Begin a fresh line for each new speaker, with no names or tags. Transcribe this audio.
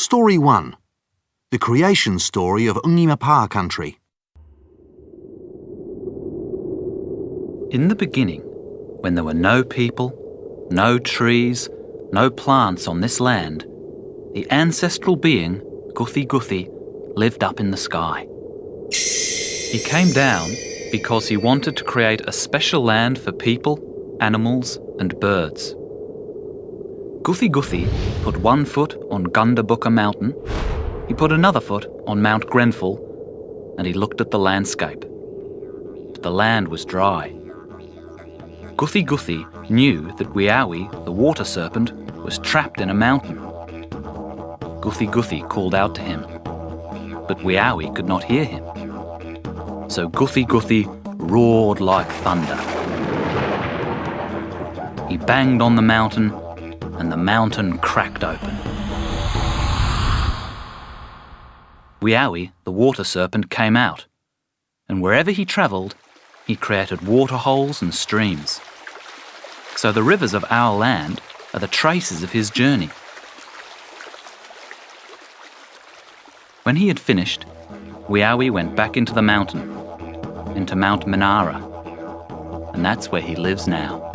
Story 1 The creation story of Ngiyampaa country.
In the beginning, when there were no people, no trees, no plants on this land, the ancestral being, Guthi Guthi, lived up in the sky. He came down because he wanted to create a special land for people, animals, and birds. Guthi Guthi put one foot on Gundabooka Mountain, he put another foot on Mount Grenfell, and he looked at the landscape. But the land was dry. Guthi Guthi knew that Wiawi, the water serpent, was trapped in a mountain. Guthi Guthi called out to him, but Wiawi could not hear him. So Guthi Guthi roared like thunder. He banged on the mountain, and the mountain cracked open. Wiawi, the water serpent, came out, and wherever he travelled, he created water holes and streams. So the rivers of our land are the traces of his journey. When he had finished, Wiawi went back into the mountain, into Mount Manara, and that's where he lives now.